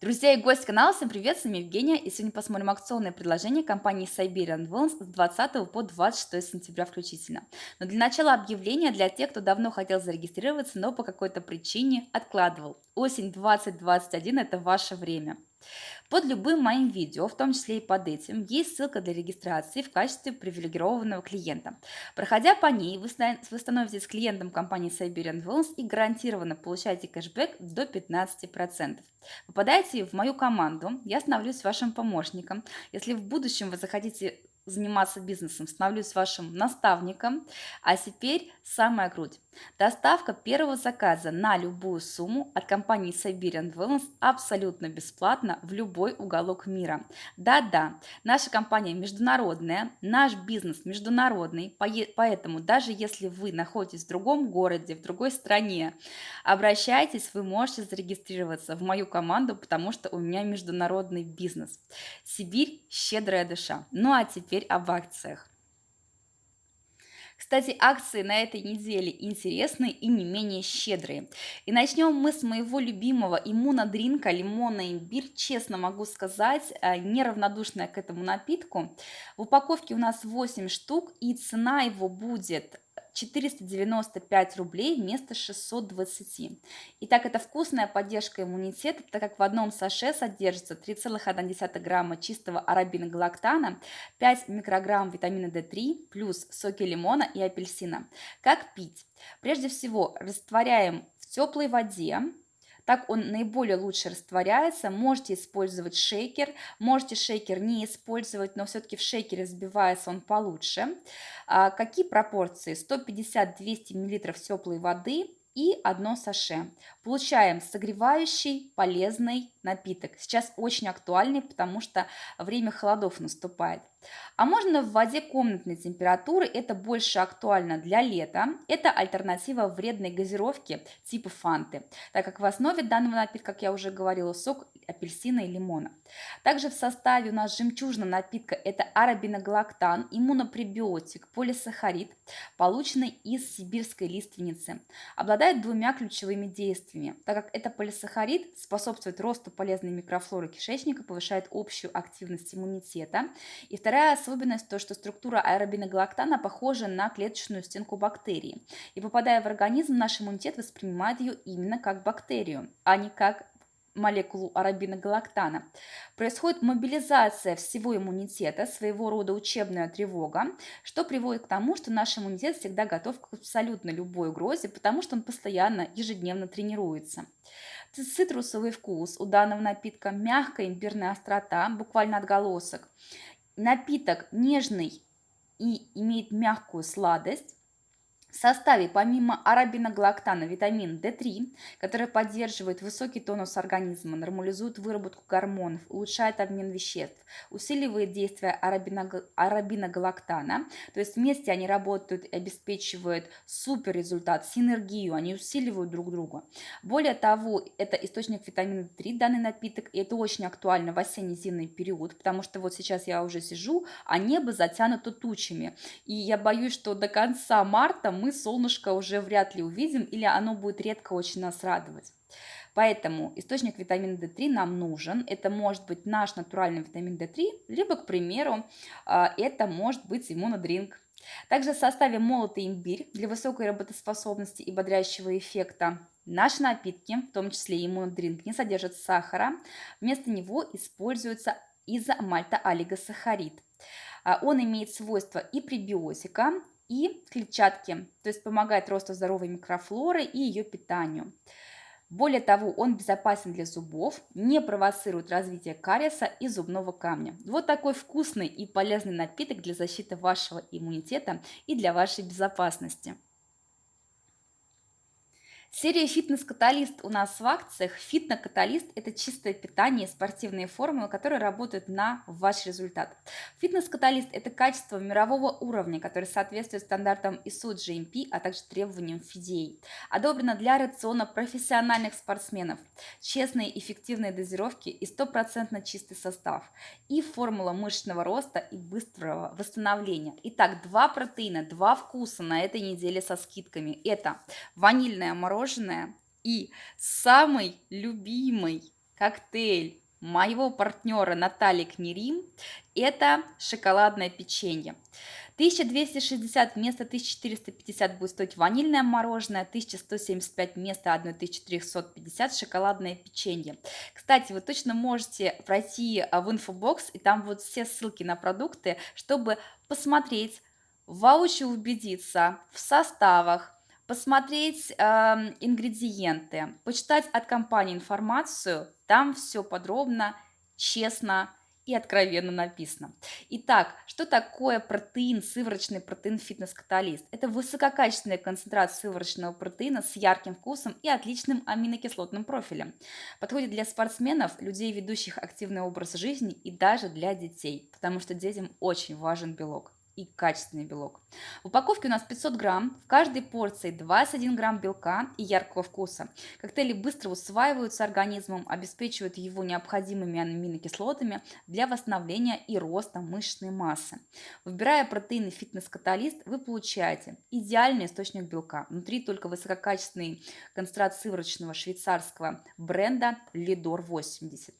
Друзья и гости канала, всем привет, с вами Евгения, и сегодня посмотрим акционные предложения компании Siberian Wellness с 20 по 26 сентября включительно. Но для начала объявление для тех, кто давно хотел зарегистрироваться, но по какой-то причине откладывал. Осень 2021 – это ваше время. Под любым моим видео, в том числе и под этим, есть ссылка для регистрации в качестве привилегированного клиента. Проходя по ней, вы становитесь клиентом компании Siberian Wellness и гарантированно получаете кэшбэк до 15%. Попадаете в мою команду, я становлюсь вашим помощником. Если в будущем вы захотите заниматься бизнесом, становлюсь вашим наставником. А теперь самая круть. Доставка первого заказа на любую сумму от компании Siberian Wellness абсолютно бесплатно в любой уголок мира. Да-да, наша компания международная, наш бизнес международный, поэтому даже если вы находитесь в другом городе, в другой стране, обращайтесь, вы можете зарегистрироваться в мою команду, потому что у меня международный бизнес. Сибирь – щедрая душа. Ну а теперь об акциях. Кстати, акции на этой неделе интересные и не менее щедрые. И начнем мы с моего любимого иммунодринка лимонный имбирь. Честно могу сказать, э, неравнодушная к этому напитку. В упаковке у нас 8 штук и цена его будет 495 рублей вместо 620. Итак, это вкусная поддержка иммунитета, так как в одном саше содержится 3,1 грамма чистого арабиногалактана, 5 микрограмм витамина D3 плюс соки лимона и апельсина. Как пить? Прежде всего, растворяем в теплой воде, так он наиболее лучше растворяется. Можете использовать шейкер, можете шейкер не использовать, но все-таки в шейкере взбивается он получше. А какие пропорции? 150-200 мл теплой воды и одно саше. Получаем согревающий, полезный напиток. Сейчас очень актуальный, потому что время холодов наступает. А можно в воде комнатной температуры, это больше актуально для лета. Это альтернатива вредной газировки типа фанты, так как в основе данного напитка, как я уже говорила, сок апельсина и лимона. Также в составе у нас жемчужного напитка это арабиногалактан, иммунопребиотик, полисахарид, полученный из сибирской лиственницы. Обладает двумя ключевыми действиями, так как это полисахарид способствует росту полезной микрофлоры кишечника, повышает общую активность иммунитета. И вторая Вторая особенность то, что структура аэробиногалактана похожа на клеточную стенку бактерии. И попадая в организм, наш иммунитет воспринимает ее именно как бактерию, а не как молекулу арабиногалактана. Происходит мобилизация всего иммунитета, своего рода учебная тревога, что приводит к тому, что наш иммунитет всегда готов к абсолютно любой угрозе, потому что он постоянно, ежедневно тренируется. Цитрусовый вкус у данного напитка, мягкая имбирная острота, буквально отголосок – Напиток нежный и имеет мягкую сладость. В составе помимо арабиногалактана витамин D3, который поддерживает высокий тонус организма, нормализует выработку гормонов, улучшает обмен веществ, усиливает действие арабиногалактана, то есть вместе они работают и обеспечивают супер результат, синергию, они усиливают друг друга. Более того, это источник витамина D3, данный напиток, и это очень актуально в осенне-зимний период, потому что вот сейчас я уже сижу, а небо затянуто тучами, и я боюсь, что до конца марта мы солнышко уже вряд ли увидим или оно будет редко очень нас радовать. Поэтому источник витамина D3 нам нужен. Это может быть наш натуральный витамин D3, либо, к примеру, а, это может быть иммунодринк. Также в составе молотый имбирь для высокой работоспособности и бодрящего эффекта. Наши напитки, в том числе иммунодринк, не содержат сахара. Вместо него используется изомальтоолигосахарид. А, он имеет свойства и пребиотика, и клетчатки, то есть помогает росту здоровой микрофлоры и ее питанию. Более того, он безопасен для зубов, не провоцирует развитие кариеса и зубного камня. Вот такой вкусный и полезный напиток для защиты вашего иммунитета и для вашей безопасности. Серия «Фитнес-каталист» у нас в акциях. Фитнес-каталист – это чистое питание и спортивные формулы, которые работают на ваш результат. Фитнес-каталист – это качество мирового уровня, которое соответствует стандартам ISO GMP, а также требованиям FDA. Одобрено для рациона профессиональных спортсменов. Честные эффективные дозировки и стопроцентно чистый состав. И формула мышечного роста и быстрого восстановления. Итак, два протеина, два вкуса на этой неделе со скидками. Это ванильное мороженое мороженое и самый любимый коктейль моего партнера Натальи Кнерим – это шоколадное печенье. 1260 вместо 1450 будет стоить ванильное мороженое, 1175 вместо 1350 шоколадное печенье. Кстати, вы точно можете пройти а, в инфобокс, и там вот все ссылки на продукты, чтобы посмотреть, воочию убедиться в составах, посмотреть э, ингредиенты, почитать от компании информацию, там все подробно, честно и откровенно написано. Итак, что такое протеин, сывороточный протеин фитнес-каталист? Это высококачественный концентрат сывороточного протеина с ярким вкусом и отличным аминокислотным профилем. Подходит для спортсменов, людей, ведущих активный образ жизни и даже для детей, потому что детям очень важен белок и качественный белок. В упаковке у нас 500 грамм, в каждой порции 21 грамм белка и яркого вкуса. Коктейли быстро усваиваются организмом, обеспечивают его необходимыми аминокислотами для восстановления и роста мышечной массы. Выбирая протеины фитнес-каталист, вы получаете идеальный источник белка. Внутри только высококачественный концентрат сывороточного швейцарского бренда Лидор 80.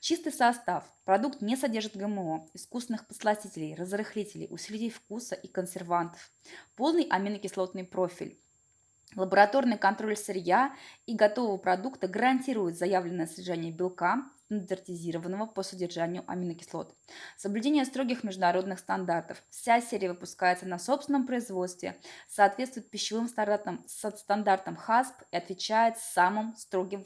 Чистый состав. Продукт не содержит ГМО, искусственных посластителей, разрыхлителей, усилителей вкуса и консервантов. Полный аминокислотный профиль. Лабораторный контроль сырья и готового продукта гарантирует заявленное содержание белка, стандартизированного по содержанию аминокислот. Соблюдение строгих международных стандартов. Вся серия выпускается на собственном производстве, соответствует пищевым стандартам, стандартам ХАСП и отвечает самым строгим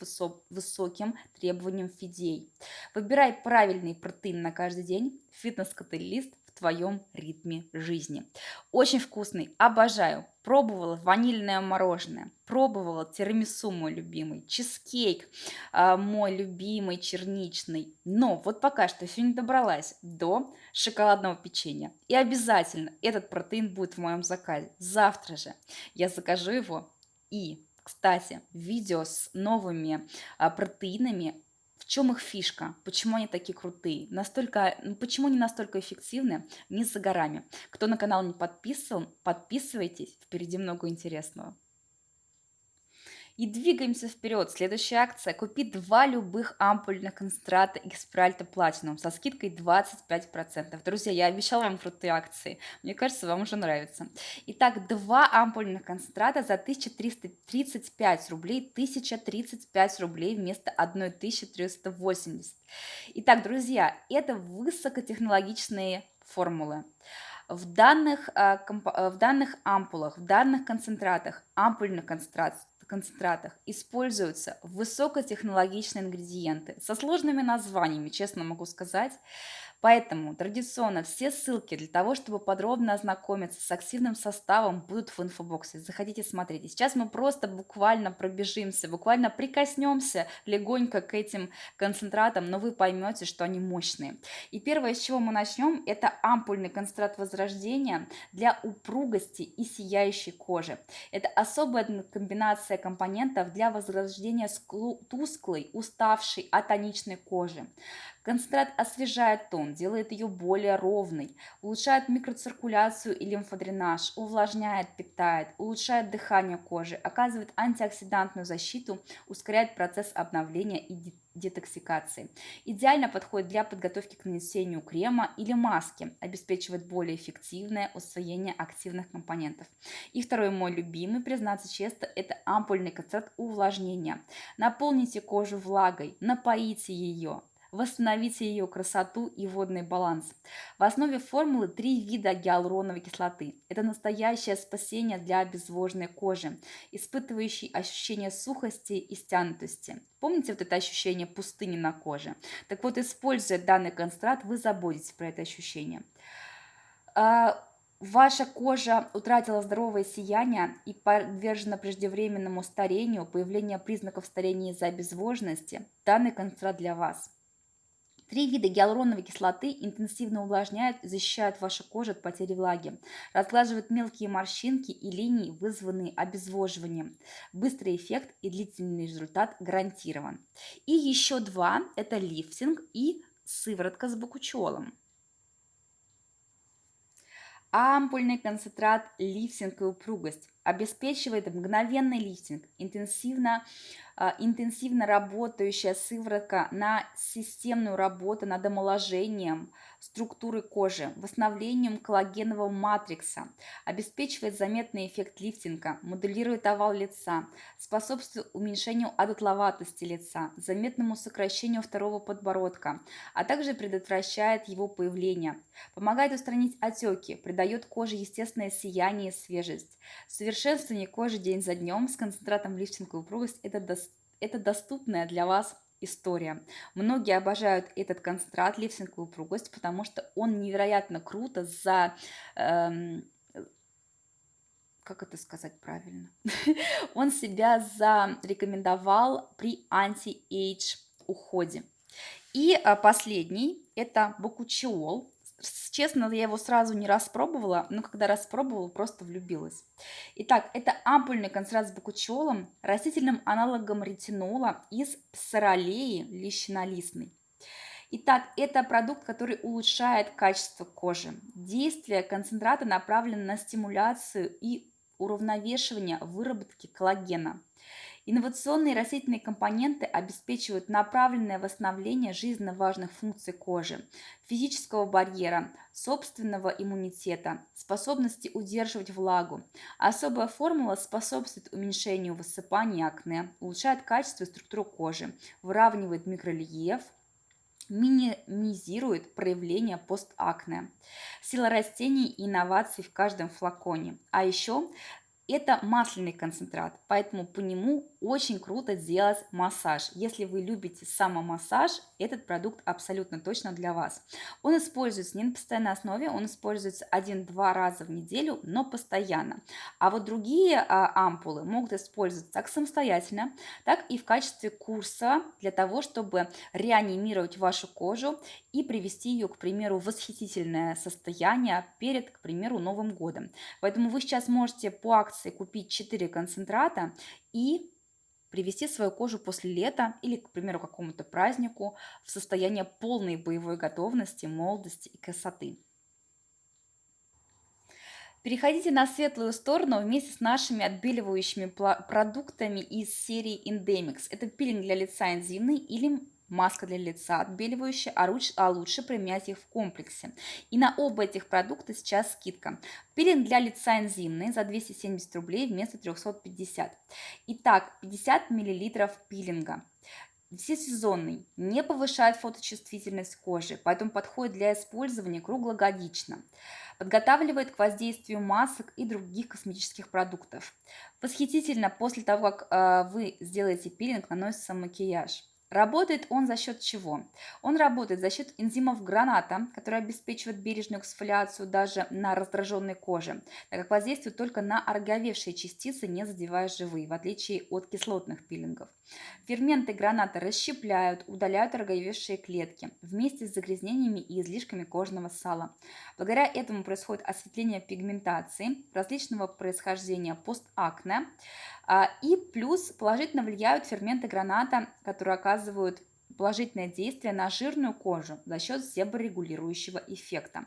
высоким требованиям ФИДЕЙ. Выбирай правильный протеин на каждый день. Фитнес-каталист твоем ритме жизни. Очень вкусный, обожаю. Пробовала ванильное мороженое, пробовала тирамису мой любимый, чизкейк э, мой любимый черничный. Но вот пока что еще не добралась до шоколадного печенья. И обязательно этот протеин будет в моем заказе. Завтра же я закажу его и кстати, видео с новыми а, протеинами чем их фишка? Почему они такие крутые? Настолько, ну, почему они настолько эффективны? Не за горами. Кто на канал не подписан, подписывайтесь. Впереди много интересного. И двигаемся вперед. Следующая акция. Купи два любых ампульных концентрата Xpralta Platinum со скидкой 25%. Друзья, я обещала вам крутые акции. Мне кажется, вам уже нравится. Итак, два ампульных концентрата за 1335 рублей, 1035 рублей вместо 1380. Итак, друзья, это высокотехнологичные формулы. В данных, э, в данных ампулах, в данных концентратах, ампульных концентратах концентратах используются высокотехнологичные ингредиенты со сложными названиями, честно могу сказать, Поэтому традиционно все ссылки для того, чтобы подробно ознакомиться с активным составом, будут в инфобоксе. Заходите, смотрите. Сейчас мы просто буквально пробежимся, буквально прикоснемся легонько к этим концентратам, но вы поймете, что они мощные. И первое, с чего мы начнем, это ампульный концентрат возрождения для упругости и сияющей кожи. Это особая комбинация компонентов для возрождения тусклой, уставшей, атоничной кожи. Концентрат освежает тон, делает ее более ровной, улучшает микроциркуляцию и лимфодренаж, увлажняет, питает, улучшает дыхание кожи, оказывает антиоксидантную защиту, ускоряет процесс обновления и детоксикации. Идеально подходит для подготовки к нанесению крема или маски, обеспечивает более эффективное усвоение активных компонентов. И второй мой любимый, признаться честно, это ампульный концентрат увлажнения. Наполните кожу влагой, напоите ее, восстановите ее красоту и водный баланс. В основе формулы три вида гиалуроновой кислоты. Это настоящее спасение для обезвоженной кожи, испытывающей ощущение сухости и стянутости. Помните вот это ощущение пустыни на коже? Так вот, используя данный концентрат, вы заботитесь про это ощущение. А, ваша кожа утратила здоровое сияние и подвержена преждевременному старению, появлению признаков старения из-за обезвоженности, данный концентрат для вас. Три вида гиалуроновой кислоты интенсивно увлажняют и защищают вашу кожу от потери влаги, разглаживают мелкие морщинки и линии, вызванные обезвоживанием. Быстрый эффект и длительный результат гарантирован. И еще два – это лифтинг и сыворотка с бакучолом. Ампульный концентрат, лифтинг и упругость. обеспечивает мгновенный лифтинг, интенсивно, а, интенсивно работающая сыворотка на системную работу над омоложением структуры кожи, восстановлением коллагенового матрикса, обеспечивает заметный эффект лифтинга, моделирует овал лица, способствует уменьшению одутловатости лица, заметному сокращению второго подбородка, а также предотвращает его появление, помогает устранить отеки, придает коже естественное сияние и свежесть. Совершенствование кожи день за днем с концентратом лифтинга и упругость – это, до, это доступная для вас история. Многие обожают этот концентрат лифтинг и упругость, потому что он невероятно круто за... Эм, как это сказать правильно? он себя зарекомендовал при анти-эйдж уходе. И а, последний – это бокучиол. Честно, я его сразу не распробовала, но когда распробовала, просто влюбилась. Итак, это ампульный концентрат с бакучиолом, растительным аналогом ретинола из псоролеи лищинолистной. Итак, это продукт, который улучшает качество кожи. Действие концентрата направлено на стимуляцию и уравновешивание выработки коллагена. Инновационные растительные компоненты обеспечивают направленное восстановление жизненно важных функций кожи, физического барьера, собственного иммунитета, способности удерживать влагу. Особая формула способствует уменьшению высыпания акне, улучшает качество и структуру кожи, выравнивает микрорельеф, минимизирует проявление постакне. Сила растений и инноваций в каждом флаконе. А еще это масляный концентрат, поэтому по нему очень круто делать массаж. Если вы любите самомассаж, этот продукт абсолютно точно для вас. Он используется не на постоянной основе, он используется один-два раза в неделю, но постоянно. А вот другие а, ампулы могут использоваться как самостоятельно, так и в качестве курса для того, чтобы реанимировать вашу кожу и привести ее, к примеру, в восхитительное состояние перед, к примеру, Новым годом. Поэтому вы сейчас можете по акции акции купить 4 концентрата и привести свою кожу после лета или, к примеру, какому-то празднику в состояние полной боевой готовности, молодости и красоты. Переходите на светлую сторону вместе с нашими отбеливающими продуктами из серии Endemix. Это пилинг для лица энзимный или маска для лица отбеливающая, а, руч, а лучше применять их в комплексе. И на оба этих продукта сейчас скидка. Пилинг для лица энзимный за 270 рублей вместо 350. Итак, 50 мл пилинга всесезонный, не повышает фоточувствительность кожи, поэтому подходит для использования круглогодично. Подготавливает к воздействию масок и других косметических продуктов. Восхитительно после того, как э, вы сделаете пилинг, наносится макияж. Работает он за счет чего? Он работает за счет энзимов граната, которые обеспечивают бережную эксфолиацию даже на раздраженной коже, так как воздействует только на ороговевшие частицы, не задевая живые, в отличие от кислотных пилингов. Ферменты граната расщепляют, удаляют ороговевшие клетки вместе с загрязнениями и излишками кожного сала. Благодаря этому происходит осветление пигментации различного происхождения постакне, и плюс положительно влияют ферменты граната, которые оказывают положительное действие на жирную кожу за счет себорегулирующего эффекта.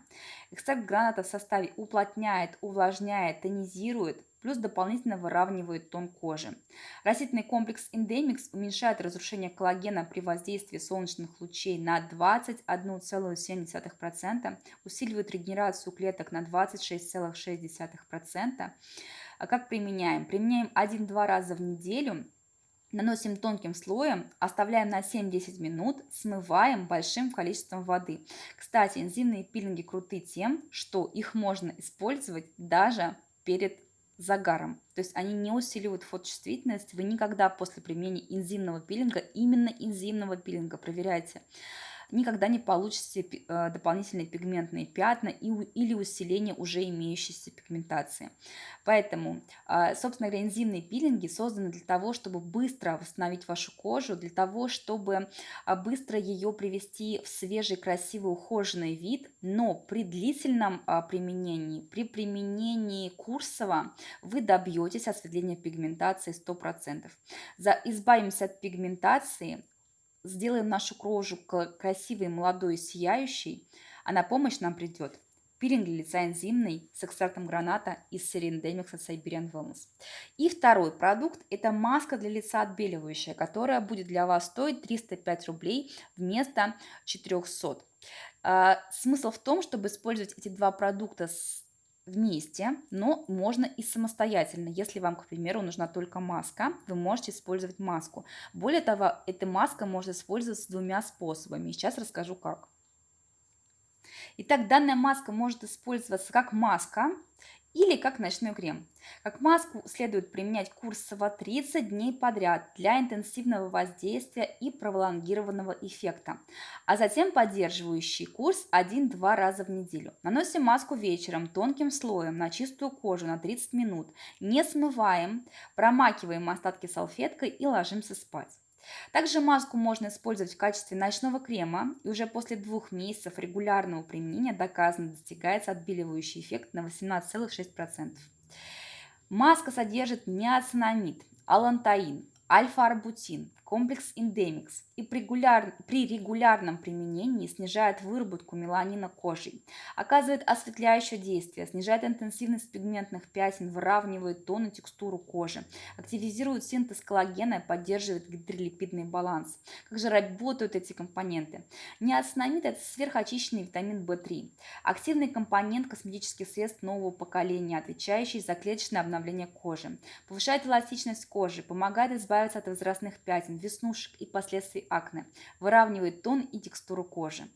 Экстракт граната в составе уплотняет, увлажняет, тонизирует, плюс дополнительно выравнивает тон кожи. Растительный комплекс Endemix уменьшает разрушение коллагена при воздействии солнечных лучей на 21,7%, усиливает регенерацию клеток на 26,6%, а как применяем? Применяем 1-2 раза в неделю, наносим тонким слоем, оставляем на 7-10 минут, смываем большим количеством воды. Кстати, энзимные пилинги круты тем, что их можно использовать даже перед загаром. То есть они не усиливают фоточувствительность. Вы никогда после применения энзимного пилинга, именно энзимного пилинга, проверяйте, никогда не получите э, дополнительные пигментные пятна или усиление уже имеющейся пигментации. Поэтому, а, собственно говоря, энзимные пилинги созданы для того, чтобы быстро восстановить вашу кожу, для того, чтобы а, быстро ее привести в свежий, красивый, ухоженный вид, но при длительном а, применении, при применении курсова вы добьетесь осветления пигментации 100%. За, избавимся от пигментации, сделаем нашу кожу красивой, молодой, сияющей, а на помощь нам придет Пилинг для лица энзимный с экстрактом граната из Endemix от Siberian Wellness. И второй продукт – это маска для лица отбеливающая, которая будет для вас стоить 305 рублей вместо 400. А, смысл в том, чтобы использовать эти два продукта с вместе, но можно и самостоятельно. Если вам, к примеру, нужна только маска, вы можете использовать маску. Более того, эта маска можно использовать двумя способами. Сейчас расскажу как. Итак, данная маска может использоваться как маска или как ночной крем. Как маску следует применять курсово 30 дней подряд для интенсивного воздействия и пролонгированного эффекта, а затем поддерживающий курс 1-2 раза в неделю. Наносим маску вечером тонким слоем на чистую кожу на 30 минут, не смываем, промакиваем остатки салфеткой и ложимся спать. Также маску можно использовать в качестве ночного крема, и уже после двух месяцев регулярного применения доказано достигается отбеливающий эффект на 18,6%. Маска содержит неоцинамид, алантаин, альфа-арбутин, комплекс Индемикс и при, регуляр... при регулярном применении снижает выработку меланина кожи, оказывает осветляющее действие, снижает интенсивность пигментных пятен, выравнивает тон и текстуру кожи, активизирует синтез коллагена и поддерживает гидролипидный баланс. Как же работают эти компоненты? Неоцинамид – это сверхочищенный витамин В3, активный компонент косметических средств нового поколения, отвечающий за клеточное обновление кожи, повышает эластичность кожи, помогает избавиться от возрастных пятен, веснушек и последствий акне, выравнивает тон и текстуру кожи.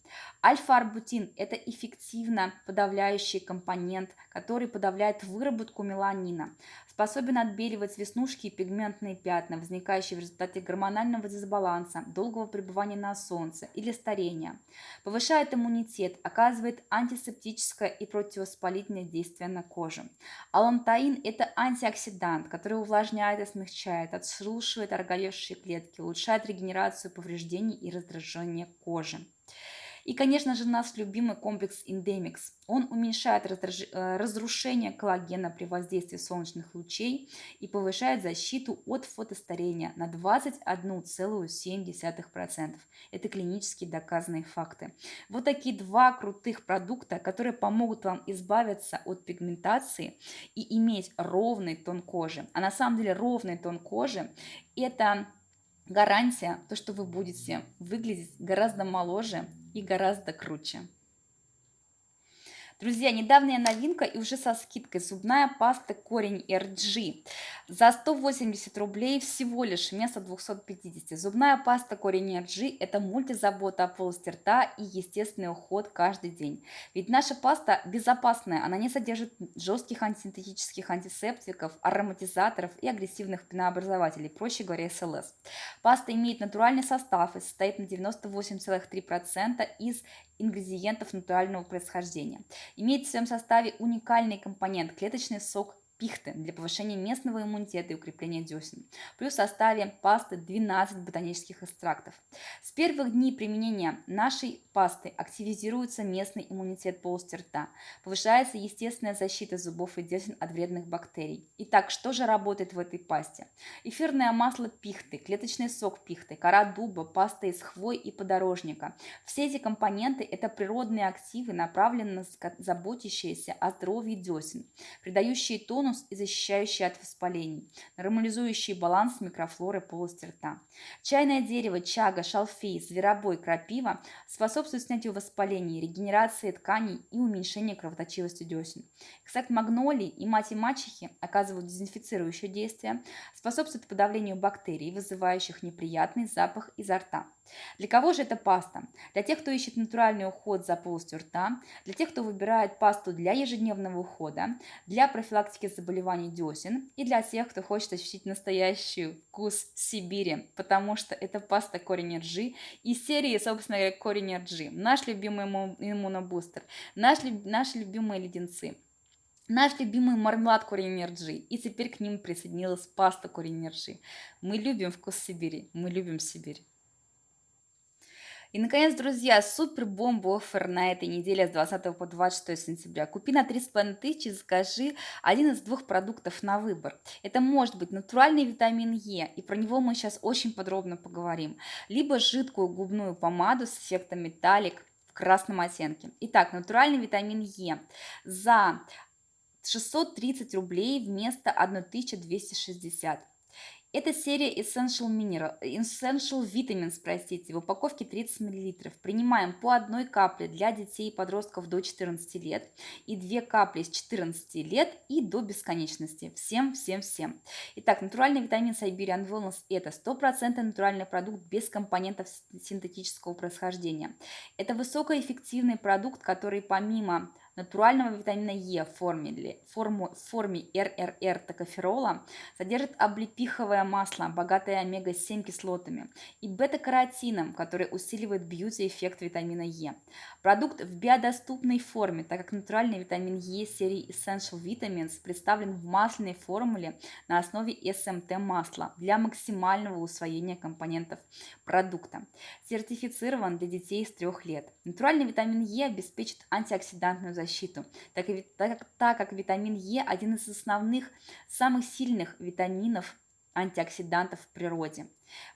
Альфа-арбутин – это эффективно подавляющий компонент, который подавляет выработку меланина, способен отбеливать веснушки и пигментные пятна, возникающие в результате гормонального дисбаланса, долгого пребывания на солнце или старения, повышает иммунитет, оказывает антисептическое и противовоспалительное действие на кожу. Алантаин – это антиоксидант, который увлажняет и смягчает, отшелушивает ороговевшие клетки, улучшает регенерацию повреждений и раздражение кожи. И, конечно же, наш любимый комплекс Endemix. Он уменьшает э, разрушение коллагена при воздействии солнечных лучей и повышает защиту от фотостарения на 21,7%. Это клинически доказанные факты. Вот такие два крутых продукта, которые помогут вам избавиться от пигментации и иметь ровный тон кожи. А на самом деле ровный тон кожи – это гарантия, то, что вы будете выглядеть гораздо моложе и гораздо круче. Друзья, недавняя новинка и уже со скидкой зубная паста корень RG за 180 рублей всего лишь вместо 250. Зубная паста корень RG это мультизабота о полости рта и естественный уход каждый день. Ведь наша паста безопасная, она не содержит жестких антисинтетических антисептиков, ароматизаторов и агрессивных пенообразователей, проще говоря, СЛС. Паста имеет натуральный состав и состоит на 98,3% из ингредиентов натурального происхождения. Имеет в своем составе уникальный компонент – клеточный сок пихты для повышения местного иммунитета и укрепления десен. Плюс в составе пасты 12 ботанических экстрактов. С первых дней применения нашей пасты активизируется местный иммунитет полости рта, повышается естественная защита зубов и десен от вредных бактерий. Итак, что же работает в этой пасте? Эфирное масло пихты, клеточный сок пихты, кора дуба, паста из хвой и подорожника. Все эти компоненты – это природные активы, направленные на заботящиеся о здоровье десен, придающие тон тонус и защищающий от воспалений, нормализующий баланс микрофлоры полости рта. Чайное дерево, чага, шалфей, зверобой, крапива способствуют снятию воспалений, регенерации тканей и уменьшению кровоточивости десен. Экстракт магнолии и мать и мачехи оказывают дезинфицирующее действие, способствуют подавлению бактерий, вызывающих неприятный запах изо рта. Для кого же эта паста? Для тех, кто ищет натуральный уход за полостью рта, для тех, кто выбирает пасту для ежедневного ухода, для профилактики заболеваний десен и для тех, кто хочет ощутить настоящий вкус Сибири, потому что это паста корень ржи из серии, собственно говоря, корень ржи. Наш любимый иммунобустер, наш, наши любимые леденцы. Наш любимый мармелад корень ржи. И теперь к ним присоединилась паста корень ржи. Мы любим вкус Сибири. Мы любим Сибирь. И, наконец, друзья, супер бомба оффер на этой неделе с 20 по 26 сентября. Купи на 3,5 тысячи, закажи один из двух продуктов на выбор. Это может быть натуральный витамин Е, и про него мы сейчас очень подробно поговорим. Либо жидкую губную помаду с эффектом металлик, красном оттенке. Итак, натуральный витамин Е за 630 рублей вместо 1260. Это серия Essential, Mineral, Essential Vitamins, простите, в упаковке 30 мл. Принимаем по одной капле для детей и подростков до 14 лет и две капли с 14 лет и до бесконечности. Всем, всем, всем. Итак, натуральный витамин Siberian Wellness – это 100% натуральный продукт без компонентов синтетического происхождения. Это высокоэффективный продукт, который помимо натурального витамина Е в форме, форму, форме РРР токоферола содержит облепиховое масло, богатое омега-7 кислотами, и бета-каротином, который усиливает бьюти-эффект витамина Е. Продукт в биодоступной форме, так как натуральный витамин Е серии Essential Vitamins представлен в масляной формуле на основе СМТ масла для максимального усвоения компонентов продукта. Сертифицирован для детей с 3 лет. Натуральный витамин Е обеспечит антиоксидантную защиту защиту, так, так, так как витамин Е один из основных, самых сильных витаминов антиоксидантов в природе.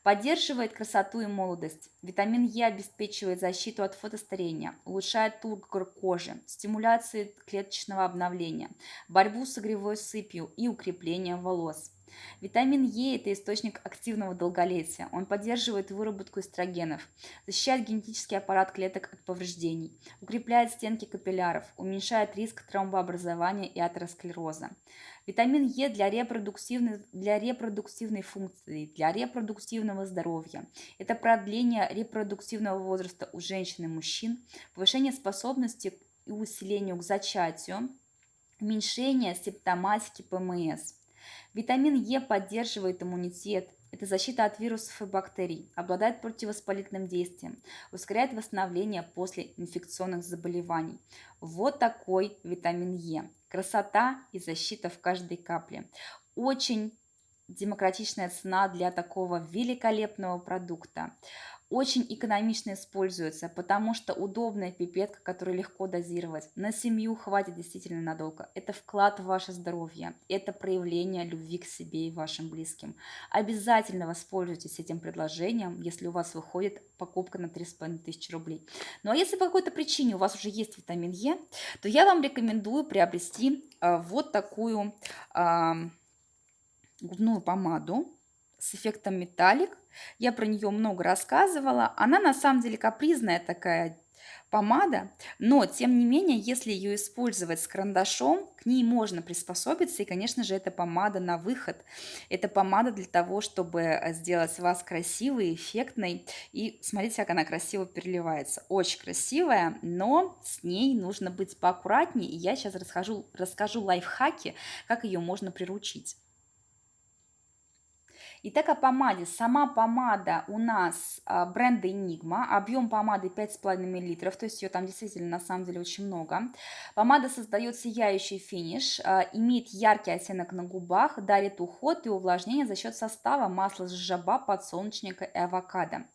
Поддерживает красоту и молодость. Витамин Е обеспечивает защиту от фотостарения, улучшает тургор кожи, стимуляцию клеточного обновления, борьбу с огревой сыпью и укрепление волос. Витамин Е – это источник активного долголетия. Он поддерживает выработку эстрогенов, защищает генетический аппарат клеток от повреждений, укрепляет стенки капилляров, уменьшает риск тромбообразования и атеросклероза. Витамин Е для репродуктивной, для репродуктивной функции, для репродуктивного здоровья. Это продление репродуктивного возраста у женщин и мужчин, повышение способности и усилению к зачатию, уменьшение симптоматики ПМС – Витамин Е поддерживает иммунитет, это защита от вирусов и бактерий, обладает противовоспалительным действием, ускоряет восстановление после инфекционных заболеваний. Вот такой витамин Е. Красота и защита в каждой капле. Очень демократичная цена для такого великолепного продукта очень экономично используется, потому что удобная пипетка, которую легко дозировать. На семью хватит действительно надолго. Это вклад в ваше здоровье, это проявление любви к себе и вашим близким. Обязательно воспользуйтесь этим предложением, если у вас выходит покупка на 3500 рублей. Ну а если по какой-то причине у вас уже есть витамин Е, то я вам рекомендую приобрести э, вот такую э, губную помаду с эффектом металлик. Я про нее много рассказывала. Она на самом деле капризная такая помада, но тем не менее, если ее использовать с карандашом, к ней можно приспособиться, и, конечно же, это помада на выход. Это помада для того, чтобы э, сделать вас красивой, эффектной, и смотрите, как она красиво переливается. Очень красивая, но с ней нужно быть поаккуратнее, и я сейчас расскажу, расскажу лайфхаки, как ее можно приручить. Итак, о помаде. Сама помада у нас а, бренда Enigma. Объем помады 5,5 мл, то есть ее там действительно на самом деле очень много. Помада создает сияющий финиш, а, имеет яркий оттенок на губах, дарит уход и увлажнение за счет состава масла с жаба, подсолнечника и авокадо.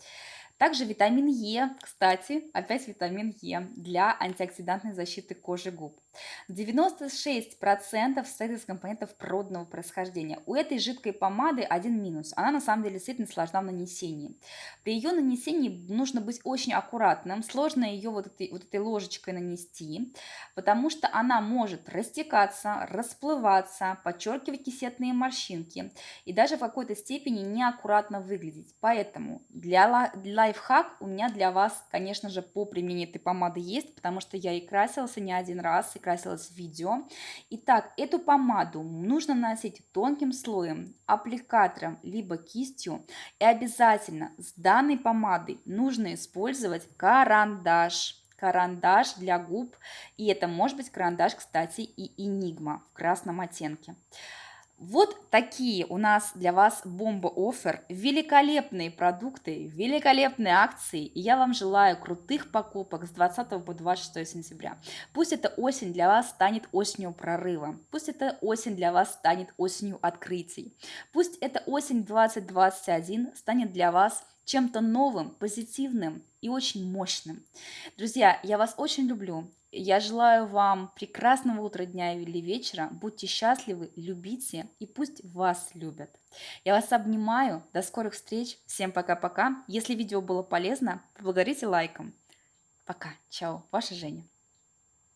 Также витамин Е, кстати, опять витамин Е для антиоксидантной защиты кожи губ. 96% состоит из компонентов природного происхождения. У этой жидкой помады один минус. Она на самом деле действительно сложна в нанесении. При ее нанесении нужно быть очень аккуратным. Сложно ее вот этой, вот этой ложечкой нанести, потому что она может растекаться, расплываться, подчеркивать кисетные морщинки и даже в какой-то степени неаккуратно выглядеть. Поэтому для, лайфхак у меня для вас, конечно же, по применению этой помады есть, потому что я и красилась не один раз, и красилась в видео. Итак, эту помаду нужно наносить тонким слоем, аппликатором, либо кистью. И обязательно с данной помадой нужно использовать карандаш карандаш для губ. И это может быть карандаш, кстати, и Enigma в красном оттенке. Вот такие у нас для вас бомба-оффер, великолепные продукты, великолепные акции. И я вам желаю крутых покупок с 20 по 26 сентября. Пусть эта осень для вас станет осенью прорыва. Пусть эта осень для вас станет осенью открытий. Пусть эта осень 2021 станет для вас чем-то новым, позитивным и очень мощным. Друзья, я вас очень люблю. Я желаю вам прекрасного утра, дня или вечера. Будьте счастливы, любите и пусть вас любят. Я вас обнимаю. До скорых встреч. Всем пока-пока. Если видео было полезно, поблагодарите лайком. Пока. Чао. Ваша Женя.